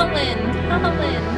Howlin', howlin'.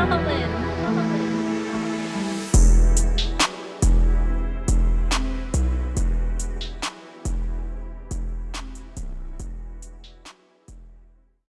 のハムへの